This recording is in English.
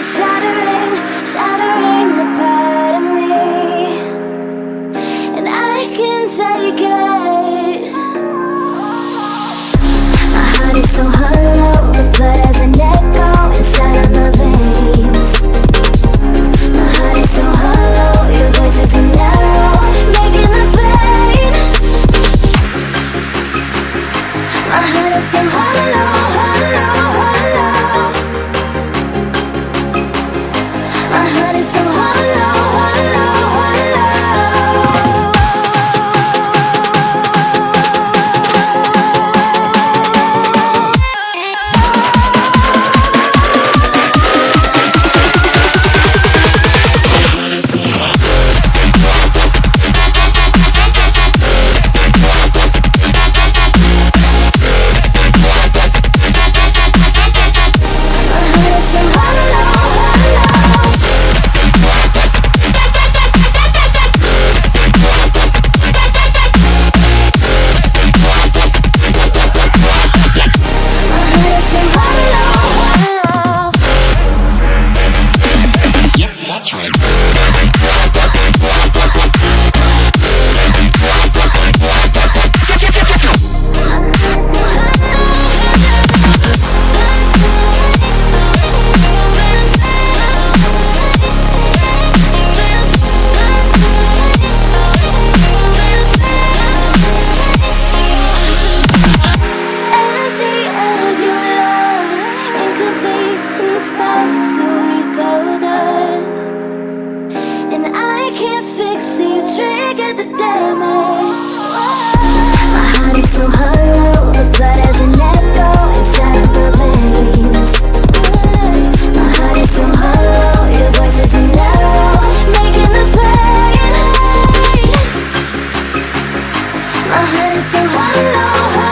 shattering I heard it so hollow.